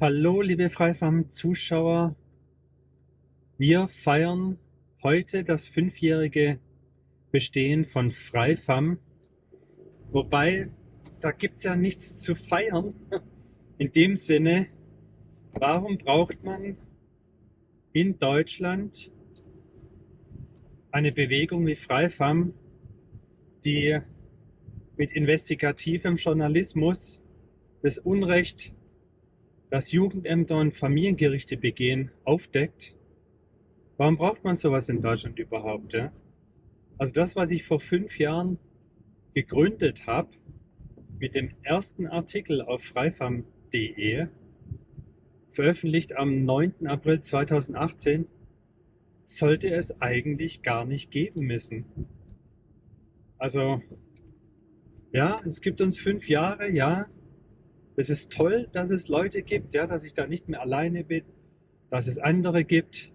Hallo, liebe Freifam-Zuschauer. Wir feiern heute das fünfjährige Bestehen von Freifam. Wobei, da gibt es ja nichts zu feiern. In dem Sinne, warum braucht man in Deutschland eine Bewegung wie Freifam, die mit investigativem Journalismus das Unrecht das Jugendämter und Familiengerichte begehen, aufdeckt, warum braucht man sowas in Deutschland überhaupt? Ja? Also das, was ich vor fünf Jahren gegründet habe, mit dem ersten Artikel auf freifam.de, veröffentlicht am 9. April 2018, sollte es eigentlich gar nicht geben müssen. Also, ja, es gibt uns fünf Jahre, ja, es ist toll, dass es Leute gibt, ja, dass ich da nicht mehr alleine bin, dass es andere gibt,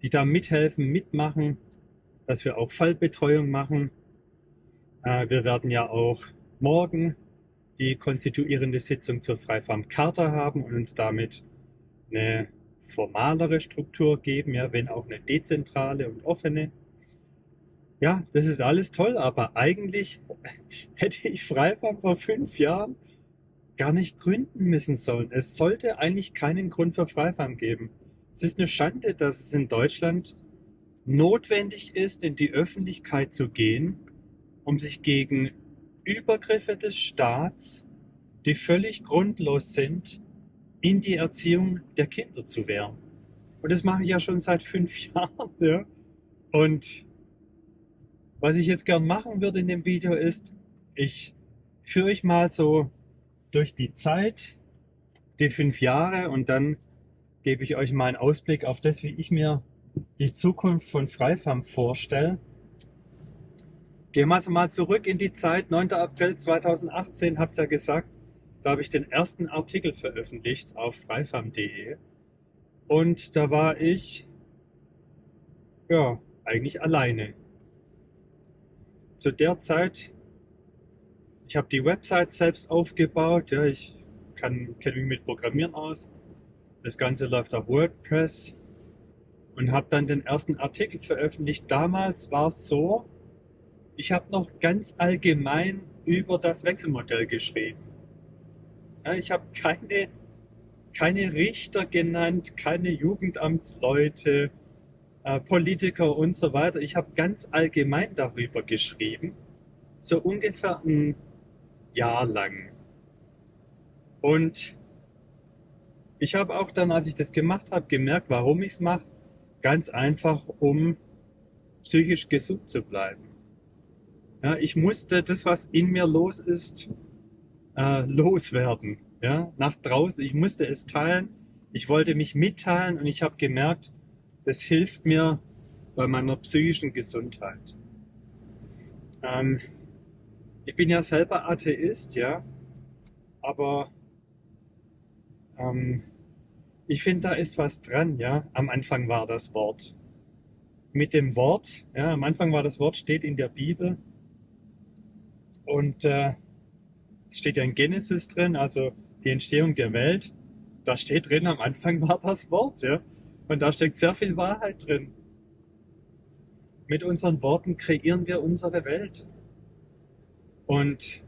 die da mithelfen, mitmachen, dass wir auch Fallbetreuung machen. Äh, wir werden ja auch morgen die konstituierende Sitzung zur Freifarm-Charta haben und uns damit eine formalere Struktur geben, ja, wenn auch eine dezentrale und offene. Ja, das ist alles toll, aber eigentlich hätte ich Freifarm vor fünf Jahren gar nicht gründen müssen sollen. Es sollte eigentlich keinen Grund für Freifarm geben. Es ist eine Schande, dass es in Deutschland notwendig ist, in die Öffentlichkeit zu gehen, um sich gegen Übergriffe des Staats, die völlig grundlos sind, in die Erziehung der Kinder zu wehren. Und das mache ich ja schon seit fünf Jahren. Ja? Und was ich jetzt gern machen würde in dem Video ist, ich führe euch mal so durch die Zeit, die fünf Jahre und dann gebe ich euch mal einen Ausblick auf das, wie ich mir die Zukunft von Freifarm vorstelle. Gehen wir also mal zurück in die Zeit, 9. April 2018, habe es ja gesagt, da habe ich den ersten Artikel veröffentlicht auf freifarm.de und da war ich ja eigentlich alleine. Zu der Zeit ich habe die Website selbst aufgebaut. Ja, ich kenne mich mit Programmieren aus. Das Ganze läuft auf WordPress und habe dann den ersten Artikel veröffentlicht. Damals war es so, ich habe noch ganz allgemein über das Wechselmodell geschrieben. Ja, ich habe keine, keine Richter genannt, keine Jugendamtsleute, äh, Politiker und so weiter. Ich habe ganz allgemein darüber geschrieben. So ungefähr ein Jahr lang. Und ich habe auch dann, als ich das gemacht habe, gemerkt, warum ich es mache. Ganz einfach, um psychisch gesund zu bleiben. Ja, ich musste das, was in mir los ist, äh, loswerden. Ja, nach draußen. Ich musste es teilen. Ich wollte mich mitteilen und ich habe gemerkt, das hilft mir bei meiner psychischen Gesundheit. Ähm, ich bin ja selber Atheist, ja, aber ähm, ich finde, da ist was dran, ja. Am Anfang war das Wort. Mit dem Wort, ja, am Anfang war das Wort, steht in der Bibel. Und äh, es steht ja in Genesis drin, also die Entstehung der Welt. Da steht drin, am Anfang war das Wort, ja. Und da steckt sehr viel Wahrheit drin. Mit unseren Worten kreieren wir unsere Welt. Und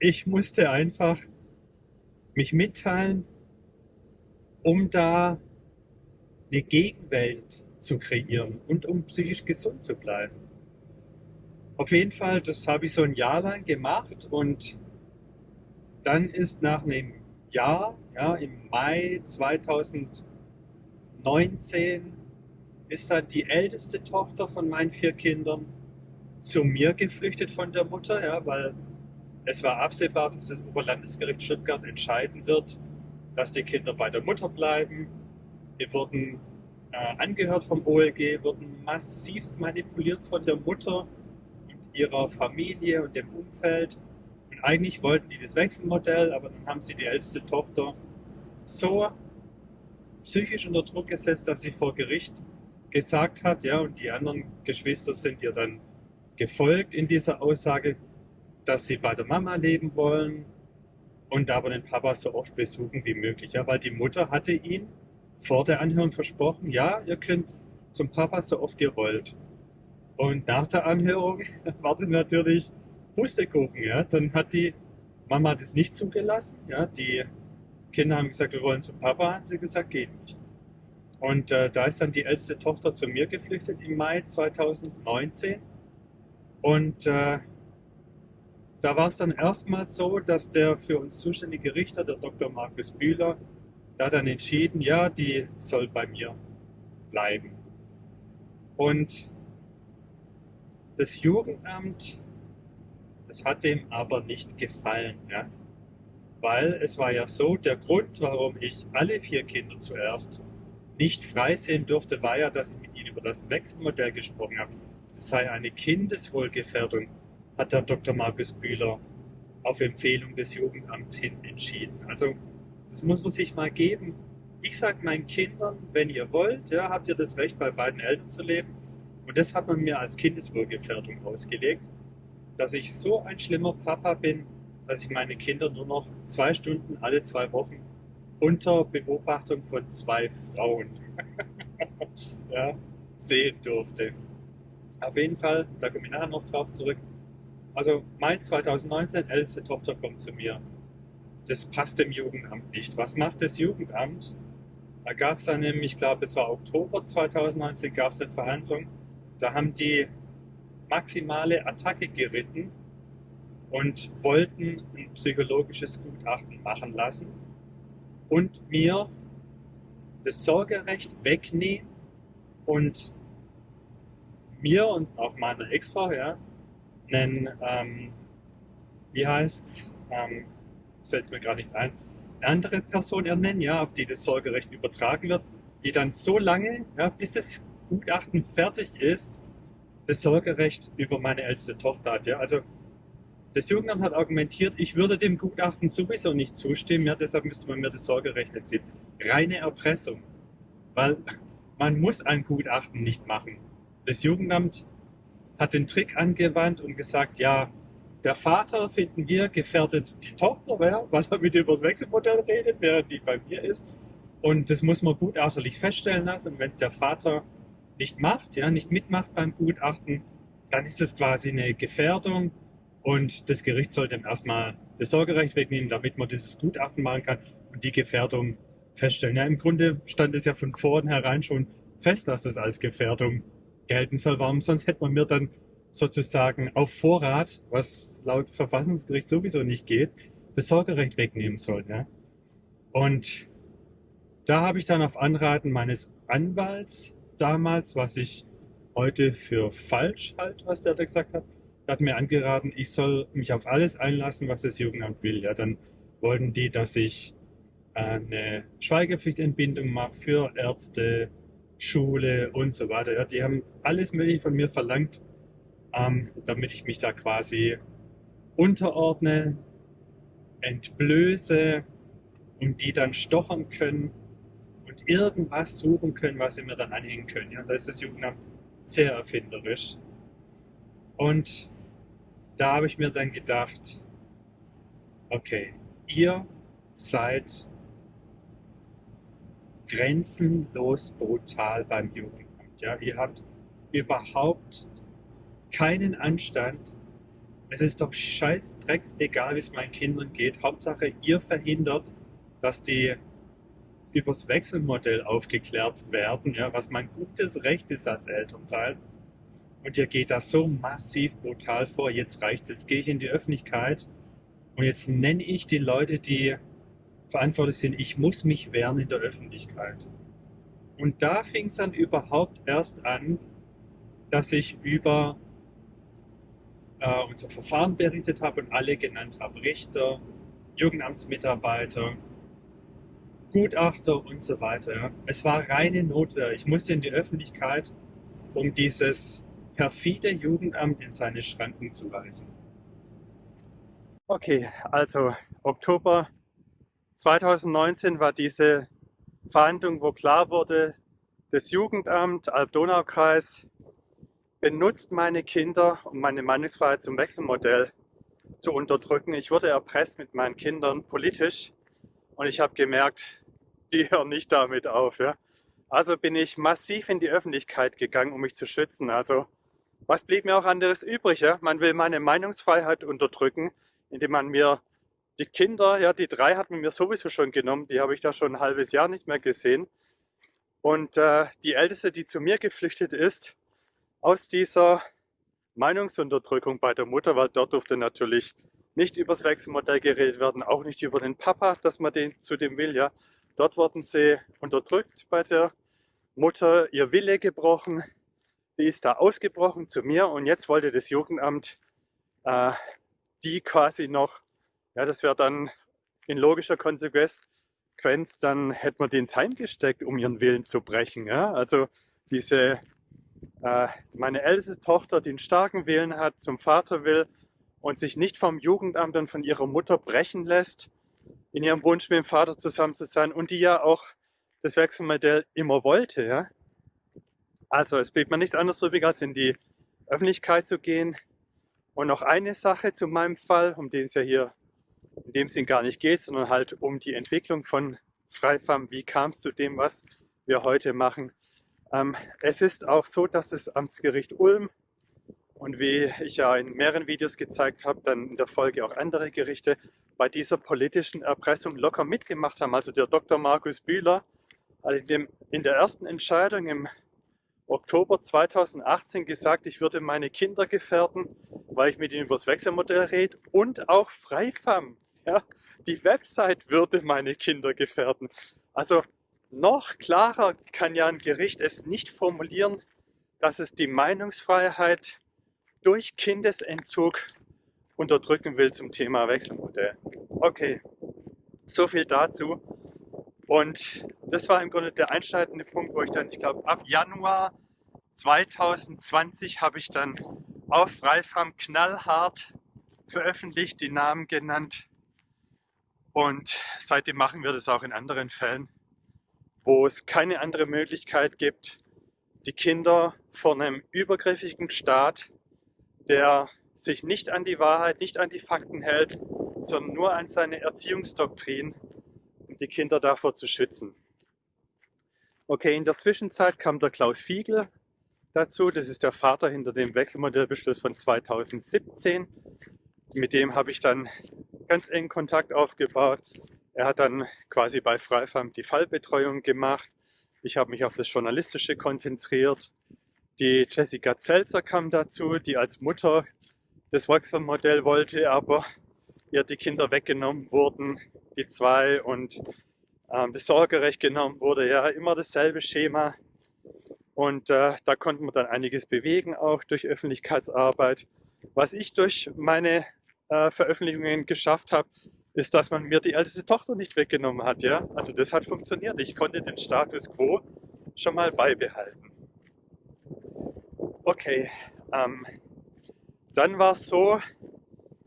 ich musste einfach mich mitteilen, um da eine Gegenwelt zu kreieren und um psychisch gesund zu bleiben. Auf jeden Fall, das habe ich so ein Jahr lang gemacht und dann ist nach einem Jahr, ja, im Mai 2019, ist dann die älteste Tochter von meinen vier Kindern zu mir geflüchtet von der Mutter, ja, weil es war absehbar, dass das Oberlandesgericht Stuttgart entscheiden wird, dass die Kinder bei der Mutter bleiben. Die wurden äh, angehört vom OLG, wurden massivst manipuliert von der Mutter und ihrer Familie und dem Umfeld. Und eigentlich wollten die das Wechselmodell, aber dann haben sie die älteste Tochter so psychisch unter Druck gesetzt, dass sie vor Gericht gesagt hat, ja, und die anderen Geschwister sind ihr dann gefolgt in dieser Aussage, dass sie bei der Mama leben wollen. und aber den Papa so oft besuchen wie möglich. Ja, weil die Mutter hatte ihn vor der Anhörung versprochen, ja, ihr könnt zum Papa so oft ihr wollt. Und nach der Anhörung war das natürlich Pustekuchen. Ja? Dann hat die Mama das nicht zugelassen. Ja? Die Kinder haben gesagt, wir wollen zum Papa. Hat sie gesagt, geht nicht. Und äh, da ist dann die älteste Tochter zu mir geflüchtet im Mai 2019. Und äh, da war es dann erstmal so, dass der für uns zuständige Richter, der Dr. Markus Bühler, da dann entschieden, ja, die soll bei mir bleiben. Und das Jugendamt, das hat dem aber nicht gefallen. Ja? Weil es war ja so, der Grund, warum ich alle vier Kinder zuerst nicht freisehen durfte, war ja, dass ich mit ihnen über das Wechselmodell gesprochen habe. Das sei eine Kindeswohlgefährdung, hat der Dr. Markus Bühler auf Empfehlung des Jugendamts hin entschieden. Also das muss man sich mal geben. Ich sage meinen Kindern, wenn ihr wollt, ja, habt ihr das Recht, bei beiden Eltern zu leben. Und das hat man mir als Kindeswohlgefährdung ausgelegt, dass ich so ein schlimmer Papa bin, dass ich meine Kinder nur noch zwei Stunden alle zwei Wochen unter Beobachtung von zwei Frauen ja, sehen durfte. Auf jeden Fall, da komme ich nachher noch drauf zurück. Also Mai 2019, älteste Tochter kommt zu mir das passt dem Jugendamt nicht. Was macht das Jugendamt? Da gab es dann nämlich, ich glaube, es war Oktober 2019, gab es eine Verhandlung. Da haben die maximale Attacke geritten und wollten ein psychologisches Gutachten machen lassen und mir das Sorgerecht wegnehmen und mir und auch meiner Ex-Frau, ja, einen, ähm, wie heißt's, ähm, jetzt fällt es mir gerade nicht ein, eine andere Person ernennen, ja, auf die das Sorgerecht übertragen wird, die dann so lange, ja, bis das Gutachten fertig ist, das Sorgerecht über meine älteste Tochter hat. Ja. Also das Jugendamt hat argumentiert, ich würde dem Gutachten sowieso nicht zustimmen, ja, deshalb müsste man mir das Sorgerecht entziehen. Reine Erpressung, weil man muss ein Gutachten nicht machen. Das Jugendamt hat den Trick angewandt und gesagt, ja, der Vater, finden wir, gefährdet die Tochter, ja, weil er mit über das Wechselmodell redet, während die bei mir ist. Und das muss man gutachterlich feststellen lassen. Und wenn es der Vater nicht macht, ja, nicht mitmacht beim Gutachten, dann ist es quasi eine Gefährdung. Und das Gericht sollte erstmal das Sorgerecht wegnehmen, damit man dieses Gutachten machen kann und die Gefährdung feststellen. Ja, im Grunde stand es ja von vornherein schon fest, dass es als Gefährdung gelten soll. Warum sonst hätte man mir dann sozusagen auf Vorrat, was laut Verfassungsgericht sowieso nicht geht, das Sorgerecht wegnehmen soll. Ja? Und da habe ich dann auf Anraten meines Anwalts damals, was ich heute für falsch halt, was der da gesagt hat, hat mir angeraten, ich soll mich auf alles einlassen, was das Jugendamt will. Ja, dann wollten die, dass ich eine Schweigepflichtentbindung mache für Ärzte, Schule und so weiter. Ja, die haben alles Mögliche von mir verlangt, ähm, damit ich mich da quasi unterordne, entblöße und die dann stochern können und irgendwas suchen können, was sie mir dann anhängen können. Ja, da ist das Jugendamt sehr erfinderisch. Und da habe ich mir dann gedacht, okay, ihr seid grenzenlos brutal beim Jugendamt. Ja, ihr habt überhaupt keinen Anstand. Es ist doch scheiß Drecks egal, wie es meinen Kindern geht. Hauptsache, ihr verhindert, dass die übers Wechselmodell aufgeklärt werden, ja, was mein gutes Recht ist als Elternteil. Und ihr geht da so massiv brutal vor. Jetzt reicht es, gehe ich in die Öffentlichkeit und jetzt nenne ich die Leute, die verantwortlich sind, ich muss mich wehren in der Öffentlichkeit. Und da fing es dann überhaupt erst an, dass ich über äh, unser Verfahren berichtet habe und alle genannt habe. Richter, Jugendamtsmitarbeiter, Gutachter und so weiter. Es war reine Notwehr. Ich musste in die Öffentlichkeit, um dieses perfide Jugendamt in seine Schranken zu weisen. Okay, also Oktober 2019 war diese Verhandlung, wo klar wurde, das Jugendamt Alb-Donau-Kreis benutzt meine Kinder und meine Meinungsfreiheit zum Wechselmodell zu unterdrücken. Ich wurde erpresst mit meinen Kindern politisch und ich habe gemerkt, die hören nicht damit auf. Ja? Also bin ich massiv in die Öffentlichkeit gegangen, um mich zu schützen. Also was blieb mir auch anderes übrig? Ja? Man will meine Meinungsfreiheit unterdrücken, indem man mir die Kinder, ja, die drei hat man mir sowieso schon genommen, die habe ich da schon ein halbes Jahr nicht mehr gesehen. Und äh, die älteste, die zu mir geflüchtet ist, aus dieser Meinungsunterdrückung bei der Mutter, weil dort durfte natürlich nicht über das Wechselmodell geredet werden, auch nicht über den Papa, dass man den zu dem will, ja. Dort wurden sie unterdrückt bei der Mutter, ihr Wille gebrochen, die ist da ausgebrochen zu mir und jetzt wollte das Jugendamt äh, die quasi noch, ja, das wäre dann in logischer Konsequenz, dann hätte man den ins Heim gesteckt, um ihren Willen zu brechen. Ja? Also diese, äh, meine älteste Tochter, die einen starken Willen hat, zum Vater will und sich nicht vom Jugendamt und von ihrer Mutter brechen lässt, in ihrem Wunsch mit dem Vater zusammen zu sein und die ja auch das Wechselmodell immer wollte. Ja? Also es blieb mir nichts anderes übrig, als in die Öffentlichkeit zu gehen. Und noch eine Sache zu meinem Fall, um den es ja hier in dem Sinn gar nicht geht, sondern halt um die Entwicklung von Freifam. Wie kam es zu dem, was wir heute machen? Ähm, es ist auch so, dass das Amtsgericht Ulm und wie ich ja in mehreren Videos gezeigt habe, dann in der Folge auch andere Gerichte bei dieser politischen Erpressung locker mitgemacht haben. Also der Dr. Markus Bühler hat in, dem, in der ersten Entscheidung im Oktober 2018 gesagt, ich würde meine Kinder gefährden, weil ich mit ihnen über das Wechselmodell rede und auch Freifam. Ja, die Website würde meine Kinder gefährden. Also noch klarer kann ja ein Gericht es nicht formulieren, dass es die Meinungsfreiheit durch Kindesentzug unterdrücken will zum Thema Wechselmodell. Okay, so viel dazu. Und das war im Grunde der einschneidende Punkt, wo ich dann, ich glaube, ab Januar 2020 habe ich dann auf Freifam knallhart veröffentlicht, die Namen genannt. Und seitdem machen wir das auch in anderen Fällen, wo es keine andere Möglichkeit gibt, die Kinder vor einem übergriffigen Staat, der sich nicht an die Wahrheit, nicht an die Fakten hält, sondern nur an seine Erziehungsdoktrin die Kinder davor zu schützen. Okay, in der Zwischenzeit kam der Klaus Fiegel dazu. Das ist der Vater hinter dem Wechselmodellbeschluss von 2017. Mit dem habe ich dann ganz engen Kontakt aufgebaut. Er hat dann quasi bei Freifam die Fallbetreuung gemacht. Ich habe mich auf das Journalistische konzentriert. Die Jessica Zelzer kam dazu, die als Mutter das Wechselmodell wollte, aber ihr die Kinder weggenommen wurden die zwei und ähm, das Sorgerecht genommen wurde. Ja, immer dasselbe Schema. Und äh, da konnten wir dann einiges bewegen, auch durch Öffentlichkeitsarbeit. Was ich durch meine äh, Veröffentlichungen geschafft habe, ist, dass man mir die älteste Tochter nicht weggenommen hat. Ja? Also das hat funktioniert. Ich konnte den Status quo schon mal beibehalten. Okay, ähm, dann war es so,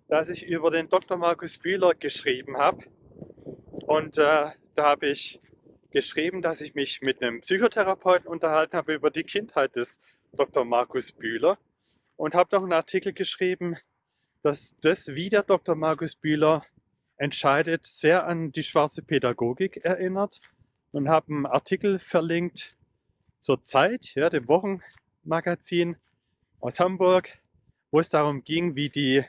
dass ich über den Dr. Markus Bühler geschrieben habe. Und äh, da habe ich geschrieben, dass ich mich mit einem Psychotherapeuten unterhalten habe über die Kindheit des Dr. Markus Bühler und habe noch einen Artikel geschrieben, dass das, wie der Dr. Markus Bühler entscheidet, sehr an die schwarze Pädagogik erinnert und habe einen Artikel verlinkt zur Zeit, ja, dem Wochenmagazin aus Hamburg, wo es darum ging, wie die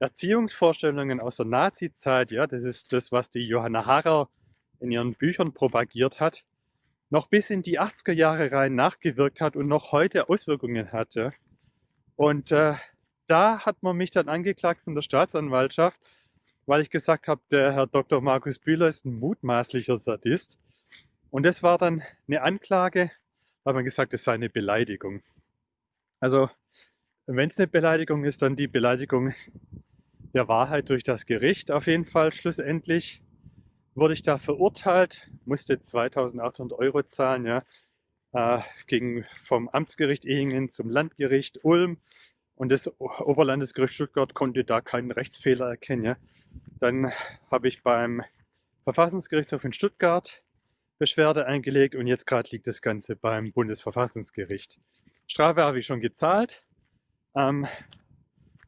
Erziehungsvorstellungen aus der Nazi-Zeit, ja, das ist das, was die Johanna Harrer in ihren Büchern propagiert hat, noch bis in die 80er Jahre rein nachgewirkt hat und noch heute Auswirkungen hatte. Und äh, da hat man mich dann angeklagt von der Staatsanwaltschaft, weil ich gesagt habe, der Herr Dr. Markus Bühler ist ein mutmaßlicher Sadist. Und das war dann eine Anklage, weil man gesagt, es sei eine Beleidigung. Also, wenn es eine Beleidigung ist, dann die Beleidigung der Wahrheit durch das Gericht auf jeden Fall. Schlussendlich wurde ich da verurteilt, musste 2800 Euro zahlen, ja, äh, ging vom Amtsgericht Ehingen zum Landgericht Ulm und das Oberlandesgericht Stuttgart konnte da keinen Rechtsfehler erkennen. Ja. Dann habe ich beim Verfassungsgerichtshof in Stuttgart Beschwerde eingelegt und jetzt gerade liegt das Ganze beim Bundesverfassungsgericht. Strafe habe ich schon gezahlt. Ähm,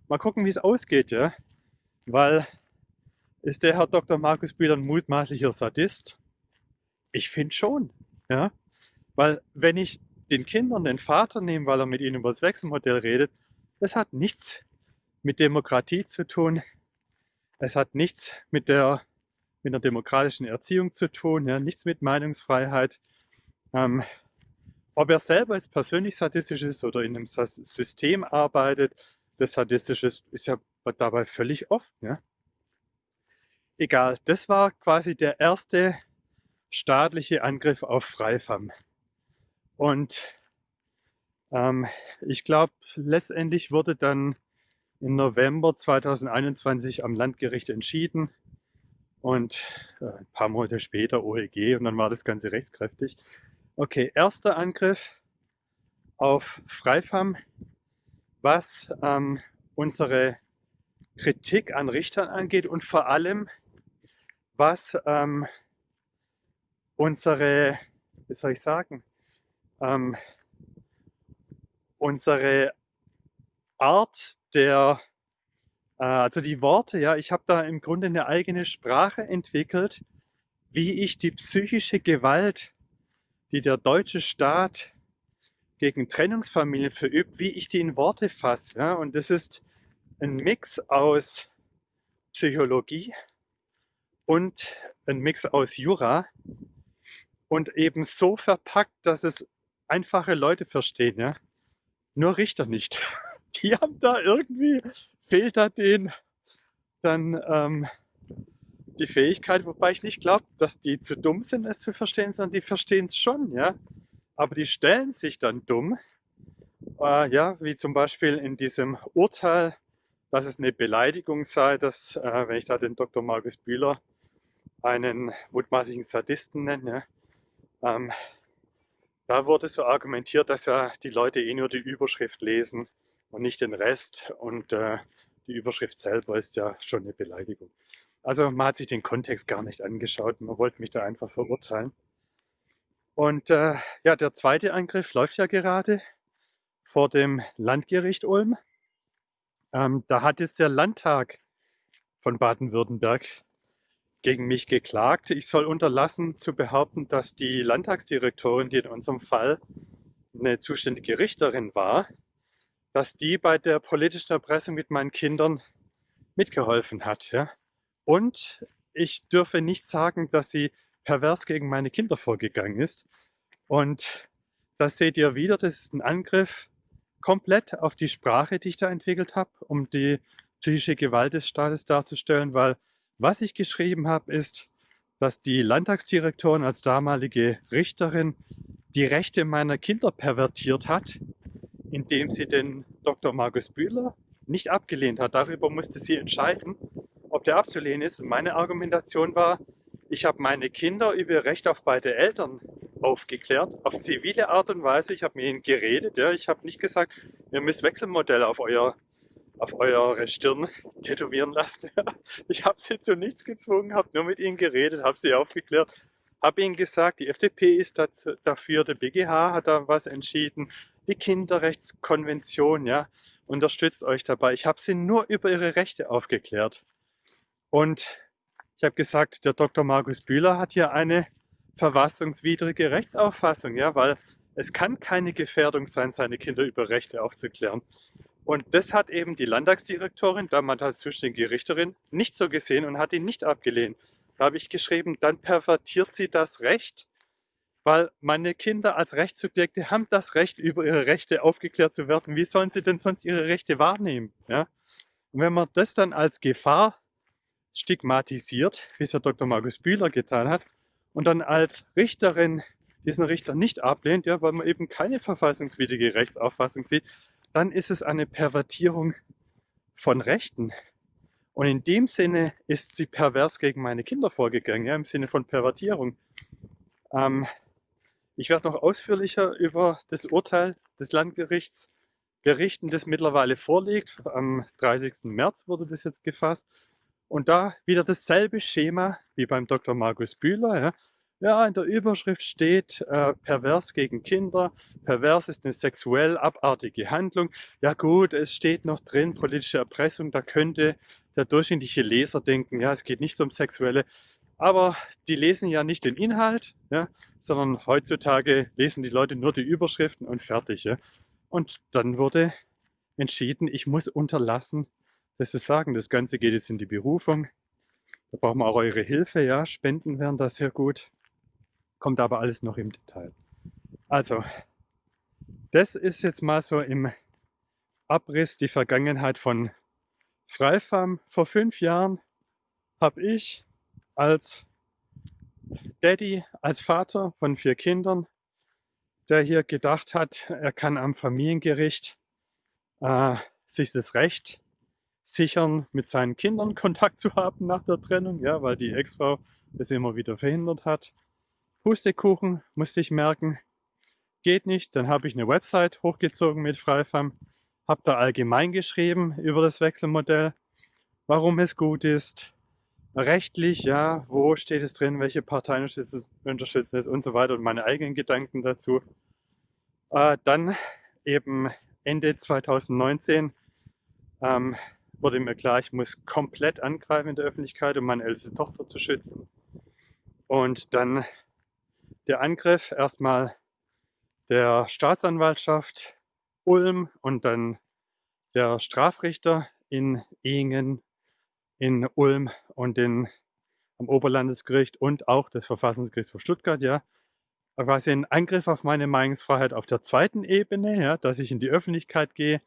mal gucken, wie es ausgeht. Ja. weil ist der Herr Dr. Markus Bühler ein mutmaßlicher Sadist? Ich finde schon, ja, weil wenn ich den Kindern den Vater nehme, weil er mit ihnen über das Wechselmodell redet, das hat nichts mit Demokratie zu tun. Es hat nichts mit der mit einer demokratischen Erziehung zu tun, ja, nichts mit Meinungsfreiheit. Ähm, ob er selber jetzt persönlich sadistisch ist oder in einem System arbeitet, das sadistisch ist, ist ja dabei völlig oft. Ja. Egal, das war quasi der erste staatliche Angriff auf Freifam. Und ähm, ich glaube, letztendlich wurde dann im November 2021 am Landgericht entschieden und äh, ein paar Monate später OEG und dann war das Ganze rechtskräftig. Okay, erster Angriff auf Freifam, was ähm, unsere Kritik an Richtern angeht und vor allem was ähm, unsere, wie soll ich sagen, ähm, unsere Art der, äh, also die Worte, ja, ich habe da im Grunde eine eigene Sprache entwickelt, wie ich die psychische Gewalt, die der deutsche Staat gegen Trennungsfamilien verübt, wie ich die in Worte fasse. Ja? Und das ist ein Mix aus Psychologie und ein Mix aus Jura und eben so verpackt, dass es einfache Leute verstehen. Ja? Nur Richter nicht. die haben da irgendwie, fehlt da denen dann ähm, die Fähigkeit, wobei ich nicht glaube, dass die zu dumm sind, es zu verstehen, sondern die verstehen es schon, ja. Aber die stellen sich dann dumm, äh, ja, wie zum Beispiel in diesem Urteil, dass es eine Beleidigung sei, dass, äh, wenn ich da den Dr. Markus Bühler einen mutmaßlichen Sadisten nenne, ähm, da wurde so argumentiert, dass ja die Leute eh nur die Überschrift lesen und nicht den Rest. Und äh, die Überschrift selber ist ja schon eine Beleidigung. Also man hat sich den Kontext gar nicht angeschaut. Man wollte mich da einfach verurteilen. Und äh, ja, der zweite Angriff läuft ja gerade vor dem Landgericht Ulm. Ähm, da hat jetzt der Landtag von Baden-Württemberg gegen mich geklagt. Ich soll unterlassen zu behaupten, dass die Landtagsdirektorin, die in unserem Fall eine zuständige Richterin war, dass die bei der politischen Erpressung mit meinen Kindern mitgeholfen hat. Ja? Und ich dürfe nicht sagen, dass sie pervers gegen meine Kinder vorgegangen ist. Und das seht ihr wieder, das ist ein Angriff komplett auf die Sprache, die ich da entwickelt habe, um die psychische Gewalt des Staates darzustellen, weil was ich geschrieben habe, ist, dass die Landtagsdirektorin als damalige Richterin die Rechte meiner Kinder pervertiert hat indem sie den Dr. Markus Bühler nicht abgelehnt hat. Darüber musste sie entscheiden, ob der abzulehnen ist. Und meine Argumentation war, ich habe meine Kinder über ihr Recht auf beide Eltern aufgeklärt, auf zivile Art und Weise. Ich habe mit ihnen geredet. Ja. Ich habe nicht gesagt, ihr müsst Wechselmodell auf, euer, auf eure Stirn tätowieren lassen. Ich habe sie zu nichts gezwungen, habe nur mit ihnen geredet, habe sie aufgeklärt, habe ihnen gesagt, die FDP ist dazu, dafür, der BGH hat da was entschieden, die Kinderrechtskonvention, ja, unterstützt euch dabei. Ich habe sie nur über ihre Rechte aufgeklärt. Und ich habe gesagt, der Dr. Markus Bühler hat hier eine verfassungswidrige Rechtsauffassung, ja, weil es kann keine Gefährdung sein, seine Kinder über Rechte aufzuklären. Und das hat eben die Landtagsdirektorin, damals als zuständige Richterin, nicht so gesehen und hat ihn nicht abgelehnt. Da habe ich geschrieben, dann pervertiert sie das Recht weil meine Kinder als Rechtssubjekte haben das Recht, über ihre Rechte aufgeklärt zu werden. Wie sollen sie denn sonst ihre Rechte wahrnehmen? Ja? Und wenn man das dann als Gefahr stigmatisiert, wie es Herr Dr. Markus Bühler getan hat, und dann als Richterin diesen Richter nicht ablehnt, ja, weil man eben keine verfassungswidrige Rechtsauffassung sieht, dann ist es eine Pervertierung von Rechten. Und in dem Sinne ist sie pervers gegen meine Kinder vorgegangen, ja, im Sinne von Pervertierung. Ähm, ich werde noch ausführlicher über das Urteil des Landgerichts berichten, das mittlerweile vorliegt. Am 30. März wurde das jetzt gefasst. Und da wieder dasselbe Schema wie beim Dr. Markus Bühler. Ja. Ja, in der Überschrift steht äh, pervers gegen Kinder. Pervers ist eine sexuell abartige Handlung. Ja gut, es steht noch drin, politische Erpressung. Da könnte der durchschnittliche Leser denken, ja, es geht nicht um sexuelle. Aber die lesen ja nicht den Inhalt, ja, sondern heutzutage lesen die Leute nur die Überschriften und fertig. Ja. Und dann wurde entschieden, ich muss unterlassen, das zu sagen. Das Ganze geht jetzt in die Berufung. Da brauchen wir auch eure Hilfe, ja. Spenden wären da sehr gut. Kommt aber alles noch im Detail. Also, das ist jetzt mal so im Abriss die Vergangenheit von Freifarm. Vor fünf Jahren habe ich als Daddy, als Vater von vier Kindern, der hier gedacht hat, er kann am Familiengericht äh, sich das Recht sichern, mit seinen Kindern Kontakt zu haben nach der Trennung, ja, weil die Ex-Frau das immer wieder verhindert hat. Pustekuchen musste ich merken, geht nicht. Dann habe ich eine Website hochgezogen mit Freifam, habe da allgemein geschrieben über das Wechselmodell, warum es gut ist, rechtlich, ja, wo steht es drin, welche Parteien unterstützen es und so weiter und meine eigenen Gedanken dazu. Äh, dann eben Ende 2019 ähm, wurde mir klar, ich muss komplett angreifen in der Öffentlichkeit, um meine älteste Tochter zu schützen. Und dann der Angriff erstmal der Staatsanwaltschaft Ulm und dann der Strafrichter in Ehingen, in Ulm und in, am Oberlandesgericht und auch das Verfassungsgericht von Stuttgart, ja, quasi ein Angriff auf meine Meinungsfreiheit auf der zweiten Ebene, ja, dass ich in die Öffentlichkeit gehe,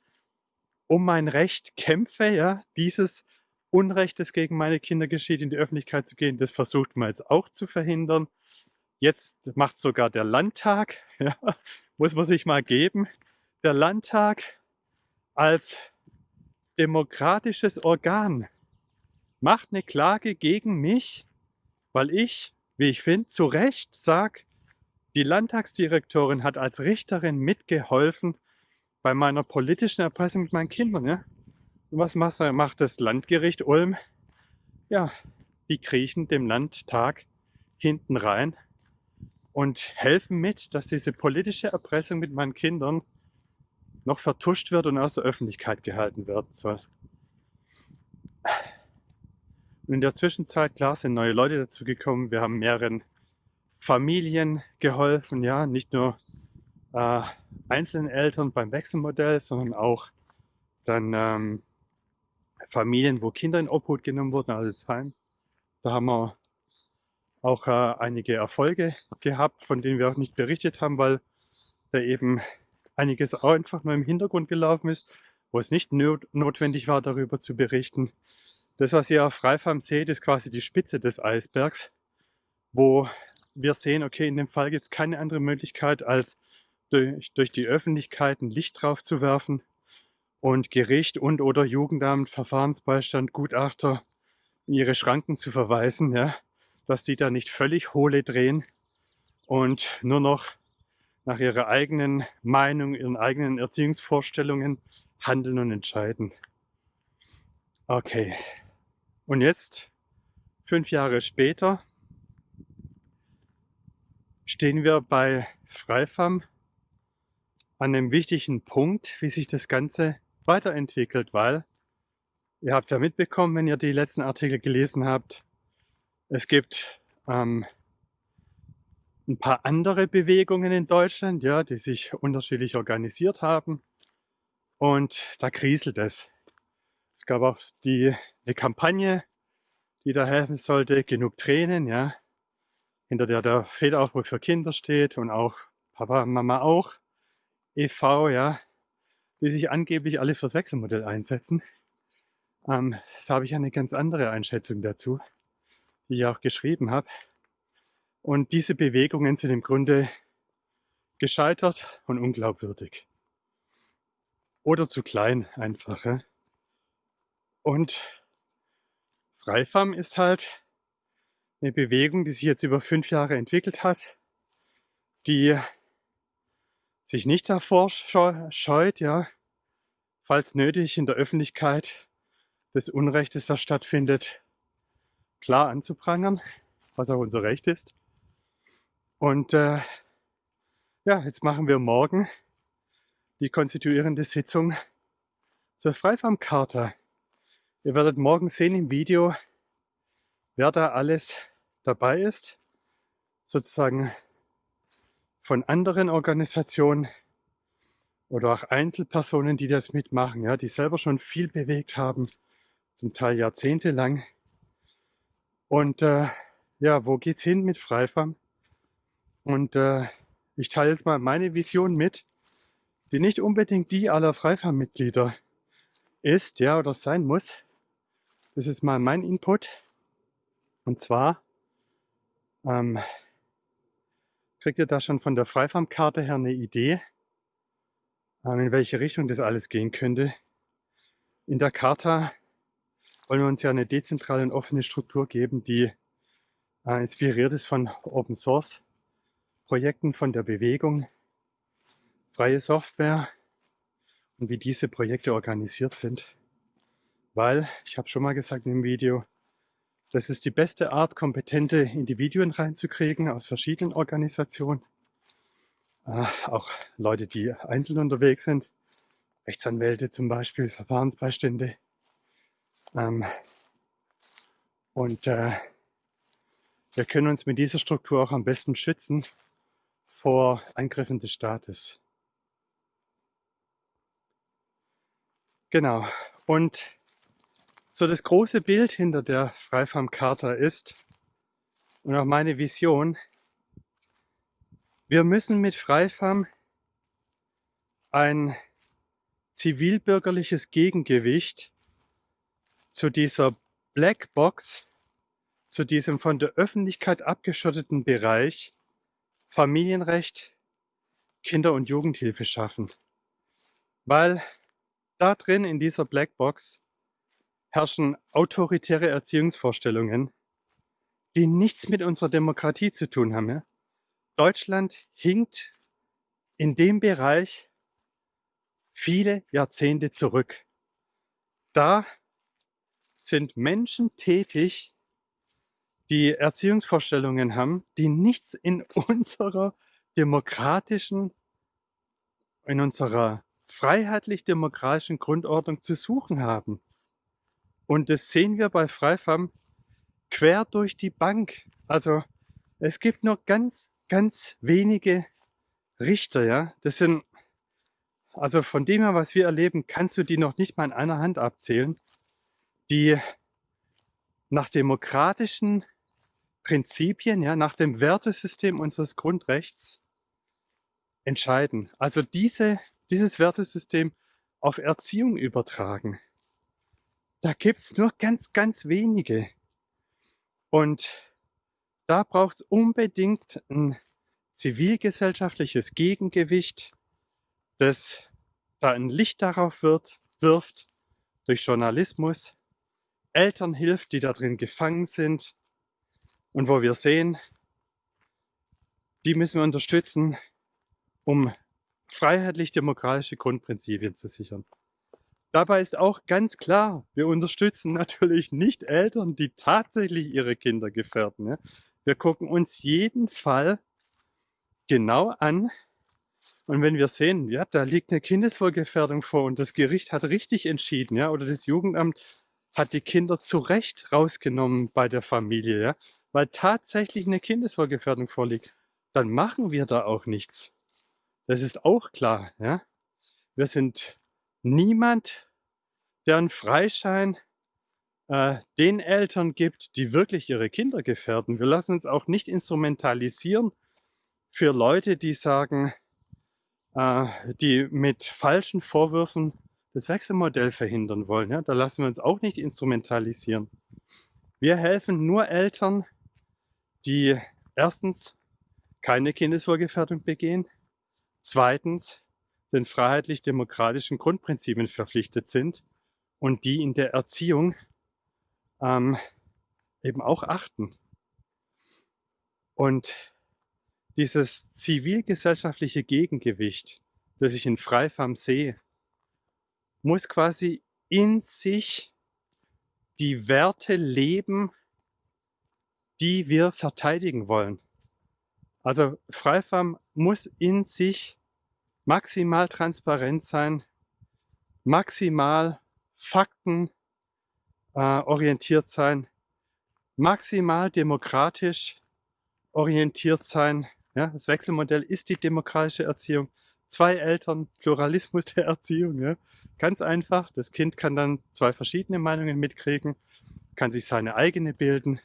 um mein Recht kämpfe, ja, dieses Unrecht, das gegen meine Kinder geschieht, in die Öffentlichkeit zu gehen, das versucht man jetzt auch zu verhindern. Jetzt macht sogar der Landtag, ja, muss man sich mal geben, der Landtag als demokratisches Organ macht eine Klage gegen mich, weil ich, wie ich finde, zu Recht sage, die Landtagsdirektorin hat als Richterin mitgeholfen bei meiner politischen Erpressung mit meinen Kindern. Ja? Und was macht das Landgericht Ulm? Ja, die kriechen dem Landtag hinten rein und helfen mit, dass diese politische Erpressung mit meinen Kindern noch vertuscht wird und aus der Öffentlichkeit gehalten werden soll. Und in der Zwischenzeit, klar, sind neue Leute dazu gekommen. Wir haben mehreren Familien geholfen, ja, nicht nur äh, einzelnen Eltern beim Wechselmodell, sondern auch dann ähm, Familien, wo Kinder in Obhut genommen wurden, also Heim. Da haben wir auch äh, einige Erfolge gehabt, von denen wir auch nicht berichtet haben, weil da eben einiges auch einfach nur im Hintergrund gelaufen ist, wo es nicht not notwendig war, darüber zu berichten. Das, was ihr auf Freifarm seht, ist quasi die Spitze des Eisbergs, wo wir sehen, okay, in dem Fall gibt es keine andere Möglichkeit, als durch, durch die Öffentlichkeit ein Licht drauf zu werfen und Gericht und oder Jugendamt, Verfahrensbeistand, Gutachter in ihre Schranken zu verweisen, ja, dass die da nicht völlig hohle drehen und nur noch nach ihrer eigenen Meinung, ihren eigenen Erziehungsvorstellungen handeln und entscheiden. Okay. Und jetzt, fünf Jahre später, stehen wir bei Freifam an einem wichtigen Punkt, wie sich das Ganze weiterentwickelt, weil ihr habt es ja mitbekommen, wenn ihr die letzten Artikel gelesen habt, es gibt ähm, ein paar andere Bewegungen in Deutschland, ja, die sich unterschiedlich organisiert haben. Und da kriselt es. Es gab auch die, eine Kampagne, die da helfen sollte, genug Tränen, ja, hinter der der Federaufruf für Kinder steht und auch Papa Mama auch, e.V., ja, die sich angeblich alle fürs Wechselmodell einsetzen. Ähm, da habe ich eine ganz andere Einschätzung dazu die ich auch geschrieben habe. Und diese Bewegungen sind im Grunde gescheitert und unglaubwürdig. Oder zu klein einfach. Und Freifam ist halt eine Bewegung, die sich jetzt über fünf Jahre entwickelt hat, die sich nicht davor scheut, ja, falls nötig in der Öffentlichkeit des Unrechtes, das stattfindet, klar anzuprangern, was auch unser Recht ist. Und äh, ja, jetzt machen wir morgen die konstituierende Sitzung zur Freifarmkarte. Ihr werdet morgen sehen im Video, wer da alles dabei ist, sozusagen von anderen Organisationen oder auch Einzelpersonen, die das mitmachen, ja, die selber schon viel bewegt haben, zum Teil jahrzehntelang. Und äh, ja, wo geht's hin mit Freifarm? Und äh, ich teile jetzt mal meine Vision mit, die nicht unbedingt die aller Freifarm-Mitglieder ist, ja, oder sein muss. Das ist mal mein Input. Und zwar ähm, kriegt ihr da schon von der Freifarmkarte her eine Idee, ähm, in welche Richtung das alles gehen könnte. In der Charta wollen wir uns ja eine dezentrale und offene Struktur geben, die äh, inspiriert ist von Open Source Projekten von der Bewegung, freie Software und wie diese Projekte organisiert sind. Weil, ich habe schon mal gesagt im Video, das ist die beste Art, kompetente Individuen reinzukriegen aus verschiedenen Organisationen. Äh, auch Leute, die einzeln unterwegs sind, Rechtsanwälte zum Beispiel, Verfahrensbeistände. Ähm, und äh, wir können uns mit dieser Struktur auch am besten schützen vor Angriffen des Staates. Genau. Und so das große Bild hinter der Freifarm-Charta ist und auch meine Vision, wir müssen mit Freifarm ein zivilbürgerliches Gegengewicht zu dieser Blackbox, zu diesem von der Öffentlichkeit abgeschotteten Bereich Familienrecht, Kinder- und Jugendhilfe schaffen. Weil da drin in dieser Blackbox herrschen autoritäre Erziehungsvorstellungen, die nichts mit unserer Demokratie zu tun haben. Deutschland hinkt in dem Bereich viele Jahrzehnte zurück. Da sind Menschen tätig, die Erziehungsvorstellungen haben, die nichts in unserer demokratischen, in unserer freiheitlich-demokratischen Grundordnung zu suchen haben. Und das sehen wir bei Freifam quer durch die Bank. Also es gibt nur ganz, ganz wenige Richter, ja. Das sind, also von dem her, was wir erleben, kannst du die noch nicht mal in einer Hand abzählen, die nach demokratischen Prinzipien, ja, nach dem Wertesystem unseres Grundrechts entscheiden. Also diese, dieses Wertesystem auf Erziehung übertragen. Da gibt es nur ganz, ganz wenige. Und da braucht es unbedingt ein zivilgesellschaftliches Gegengewicht, das da ein Licht darauf wird, wirft, durch Journalismus, Eltern hilft, die da drin gefangen sind, und wo wir sehen, die müssen wir unterstützen, um freiheitlich-demokratische Grundprinzipien zu sichern. Dabei ist auch ganz klar, wir unterstützen natürlich nicht Eltern, die tatsächlich ihre Kinder gefährden. Wir gucken uns jeden Fall genau an und wenn wir sehen, ja, da liegt eine Kindeswohlgefährdung vor und das Gericht hat richtig entschieden, ja, oder das Jugendamt hat die Kinder zu Recht rausgenommen bei der Familie, ja, weil tatsächlich eine Kindeswohlgefährdung vorliegt, dann machen wir da auch nichts. Das ist auch klar. Ja? Wir sind niemand, der einen Freischein äh, den Eltern gibt, die wirklich ihre Kinder gefährden. Wir lassen uns auch nicht instrumentalisieren für Leute, die sagen, äh, die mit falschen Vorwürfen das Wechselmodell verhindern wollen. Ja? Da lassen wir uns auch nicht instrumentalisieren. Wir helfen nur Eltern, die erstens keine Kindeswohlgefährdung begehen, zweitens den freiheitlich-demokratischen Grundprinzipien verpflichtet sind und die in der Erziehung ähm, eben auch achten. Und dieses zivilgesellschaftliche Gegengewicht, das ich in Freifam sehe, muss quasi in sich die Werte leben, die wir verteidigen wollen. Also Freifam muss in sich maximal transparent sein, maximal Fakten äh, sein, maximal demokratisch orientiert sein. Ja, das Wechselmodell ist die demokratische Erziehung. Zwei Eltern, Pluralismus der Erziehung. Ja. Ganz einfach, das Kind kann dann zwei verschiedene Meinungen mitkriegen, kann sich seine eigene bilden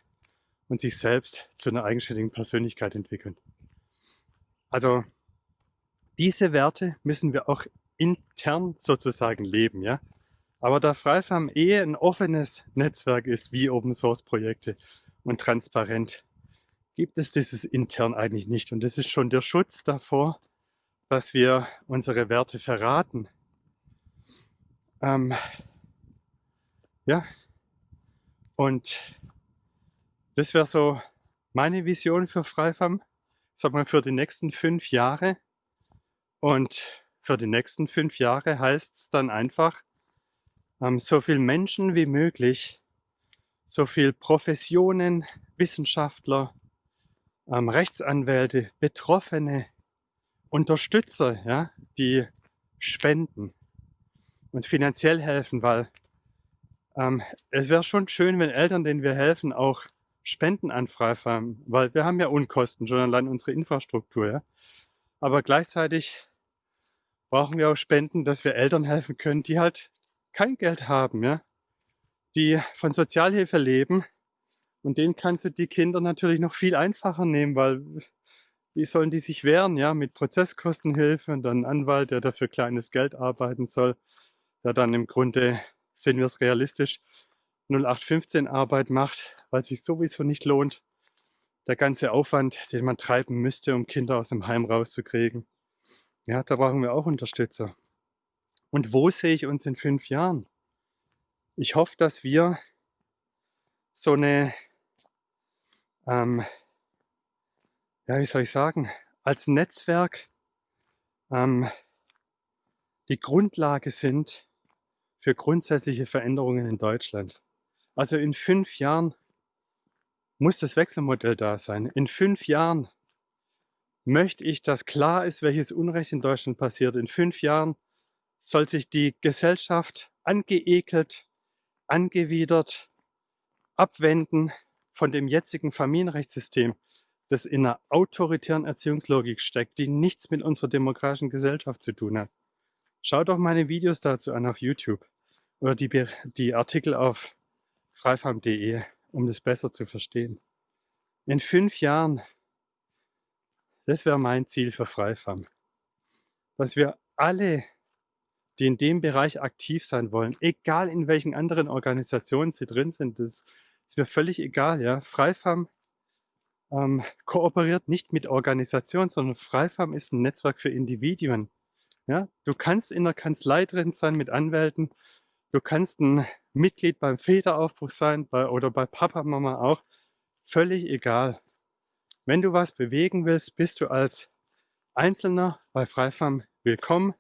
und sich selbst zu einer eigenständigen Persönlichkeit entwickeln. Also diese Werte müssen wir auch intern sozusagen leben. Ja? Aber da Freifam eh ein offenes Netzwerk ist, wie Open Source Projekte und transparent, gibt es dieses intern eigentlich nicht. Und das ist schon der Schutz davor, dass wir unsere Werte verraten. Ähm, ja, und das wäre so meine Vision für Freifam, sag mal für die nächsten fünf Jahre. Und für die nächsten fünf Jahre heißt es dann einfach, ähm, so viel Menschen wie möglich, so viel Professionen, Wissenschaftler, ähm, Rechtsanwälte, Betroffene, Unterstützer, ja, die spenden, uns finanziell helfen, weil ähm, es wäre schon schön, wenn Eltern, denen wir helfen, auch Spenden an Freifam, weil wir haben ja Unkosten, schon allein unsere Infrastruktur. Ja? Aber gleichzeitig brauchen wir auch Spenden, dass wir Eltern helfen können, die halt kein Geld haben, ja, die von Sozialhilfe leben. Und denen kannst du die Kinder natürlich noch viel einfacher nehmen, weil wie sollen die sich wehren, ja, mit Prozesskostenhilfe und dann ein Anwalt, der dafür kleines Geld arbeiten soll, der dann im Grunde, sehen wir es realistisch, 0815 Arbeit macht, weil sich sowieso nicht lohnt. Der ganze Aufwand, den man treiben müsste, um Kinder aus dem Heim rauszukriegen. Ja, da brauchen wir auch Unterstützer. Und wo sehe ich uns in fünf Jahren? Ich hoffe, dass wir so eine, ähm, ja, wie soll ich sagen, als Netzwerk ähm, die Grundlage sind für grundsätzliche Veränderungen in Deutschland. Also in fünf Jahren muss das Wechselmodell da sein. In fünf Jahren möchte ich, dass klar ist, welches Unrecht in Deutschland passiert. In fünf Jahren soll sich die Gesellschaft angeekelt, angewidert, abwenden von dem jetzigen Familienrechtssystem, das in einer autoritären Erziehungslogik steckt, die nichts mit unserer demokratischen Gesellschaft zu tun hat. Schaut doch meine Videos dazu an auf YouTube oder die, die Artikel auf freifam.de, um das besser zu verstehen. In fünf Jahren das wäre mein Ziel für Freifam. Dass wir alle, die in dem Bereich aktiv sein wollen, egal in welchen anderen Organisationen sie drin sind, das ist mir völlig egal. Ja? Freifam ähm, kooperiert nicht mit Organisationen, sondern Freifam ist ein Netzwerk für Individuen. Ja? Du kannst in der Kanzlei drin sein mit Anwälten, du kannst ein Mitglied beim Federaufbruch sein bei, oder bei Papa, Mama auch. Völlig egal. Wenn du was bewegen willst, bist du als Einzelner bei Freifam willkommen,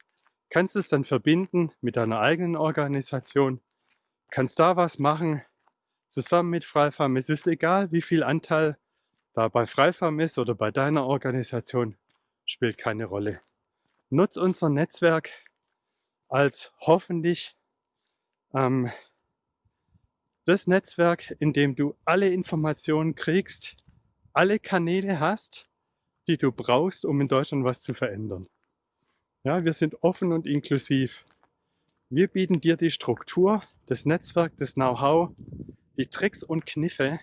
kannst es dann verbinden mit deiner eigenen Organisation, kannst da was machen, zusammen mit Freifam. Es ist egal, wie viel Anteil da bei Freifam ist oder bei deiner Organisation, spielt keine Rolle. Nutz unser Netzwerk als hoffentlich ähm, das Netzwerk, in dem du alle Informationen kriegst, alle Kanäle hast, die du brauchst, um in Deutschland was zu verändern. Ja, wir sind offen und inklusiv. Wir bieten dir die Struktur, das Netzwerk, das Know-how, die Tricks und Kniffe,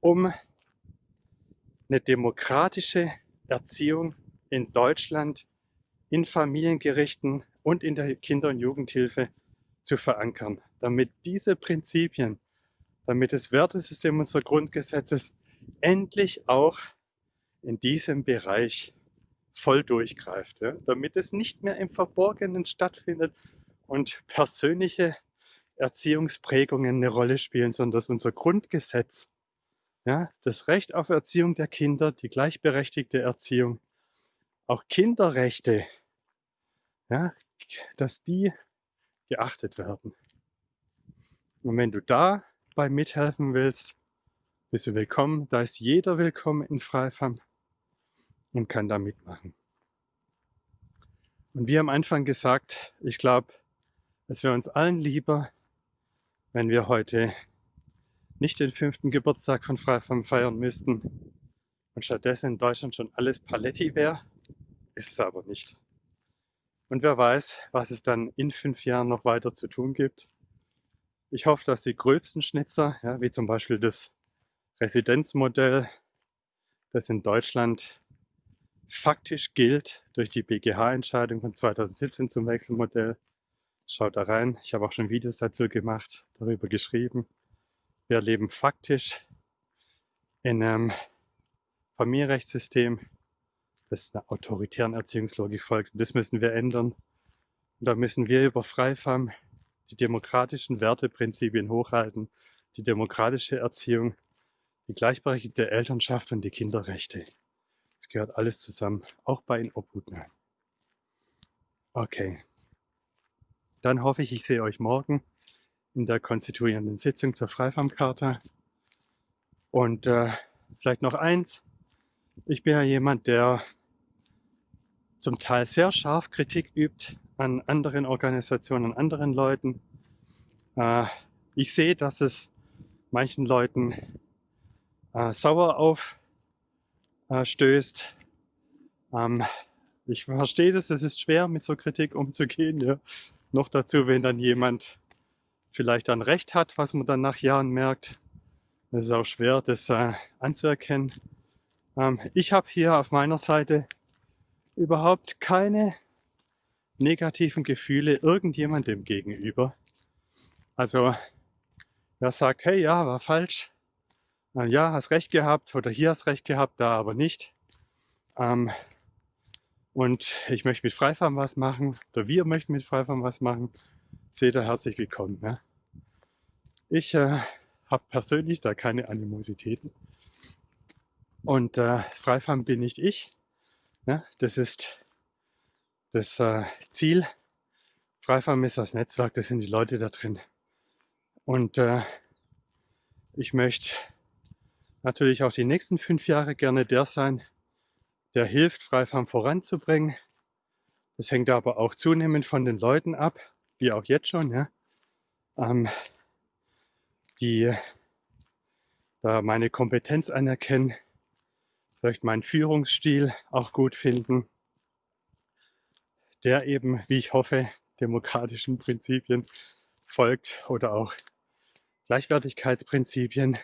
um eine demokratische Erziehung in Deutschland, in Familiengerichten und in der Kinder- und Jugendhilfe zu verankern, damit diese Prinzipien, damit das Wertesystem unserer Grundgesetzes endlich auch in diesem Bereich voll durchgreift, ja, damit es nicht mehr im Verborgenen stattfindet und persönliche Erziehungsprägungen eine Rolle spielen, sondern dass unser Grundgesetz, ja, das Recht auf Erziehung der Kinder, die gleichberechtigte Erziehung, auch Kinderrechte, ja, dass die geachtet werden. Und wenn du dabei mithelfen willst, bist du willkommen. Da ist jeder willkommen in Freifam. und kann da mitmachen. Und wie am Anfang gesagt, ich glaube, es wäre uns allen lieber, wenn wir heute nicht den fünften Geburtstag von Freifam feiern müssten und stattdessen in Deutschland schon alles Paletti wäre. Ist es aber nicht. Und wer weiß, was es dann in fünf Jahren noch weiter zu tun gibt. Ich hoffe, dass die gröbsten Schnitzer, ja, wie zum Beispiel das Residenzmodell, das in Deutschland faktisch gilt durch die BGH-Entscheidung von 2017 zum Wechselmodell. Schaut da rein. Ich habe auch schon Videos dazu gemacht, darüber geschrieben. Wir leben faktisch in einem Familienrechtssystem, das einer autoritären Erziehungslogik folgt. Und das müssen wir ändern. Und da müssen wir über Freifam die demokratischen Werteprinzipien hochhalten, die demokratische Erziehung, die gleichberechtigte Elternschaft und die Kinderrechte. Es gehört alles zusammen, auch bei den Obhutner. Okay. Dann hoffe ich, ich sehe euch morgen in der konstituierenden Sitzung zur Freifarmkarte. Und äh, vielleicht noch eins. Ich bin ja jemand, der zum Teil sehr scharf Kritik übt an anderen Organisationen, an anderen Leuten. Äh, ich sehe, dass es manchen Leuten äh, sauer auf äh. Ähm, ich verstehe das, es ist schwer mit so Kritik umzugehen. Ja. Noch dazu, wenn dann jemand vielleicht dann recht hat, was man dann nach Jahren merkt. Es ist auch schwer, das äh, anzuerkennen. Ähm, ich habe hier auf meiner Seite überhaupt keine negativen Gefühle irgendjemandem gegenüber. Also wer sagt, hey, ja, war falsch, ja, hast recht gehabt oder hier hast recht gehabt, da aber nicht. Ähm, und ich möchte mit Freifarm was machen oder wir möchten mit Freifarm was machen. Seht ihr herzlich willkommen. Ne? Ich äh, habe persönlich da keine Animositäten. Und äh, Freifarm bin nicht ich. Ne? Das ist das äh, Ziel. Freifarm ist das Netzwerk, das sind die Leute da drin. Und äh, ich möchte natürlich auch die nächsten fünf Jahre gerne der sein, der hilft, Freifarm voranzubringen. Das hängt aber auch zunehmend von den Leuten ab, wie auch jetzt schon, ja, ähm, die da meine Kompetenz anerkennen, vielleicht meinen Führungsstil auch gut finden, der eben, wie ich hoffe, demokratischen Prinzipien folgt oder auch Gleichwertigkeitsprinzipien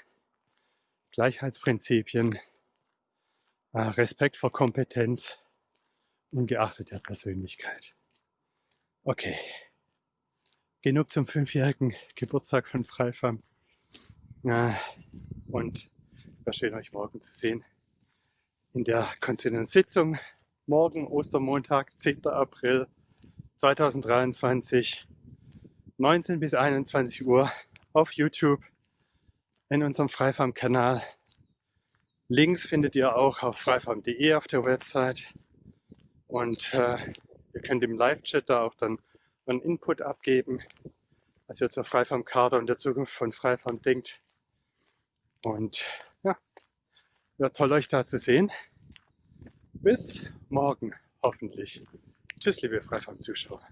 Gleichheitsprinzipien, äh, Respekt vor Kompetenz, ungeachtet der Persönlichkeit. Okay, genug zum fünfjährigen Geburtstag von Freifam. Und war schön, euch morgen zu sehen in der konstituierenden Sitzung. Morgen, Ostermontag, 10. April 2023, 19 bis 21 Uhr auf YouTube in unserem Freifarm-Kanal. Links findet ihr auch auf freifarm.de auf der Website. Und äh, ihr könnt im Live-Chat da auch dann einen Input abgeben, was ihr zur Freifarm-Karte und der Zukunft von Freifarm denkt. Und ja, wäre toll euch da zu sehen. Bis morgen, hoffentlich. Tschüss, liebe Freifarm-Zuschauer.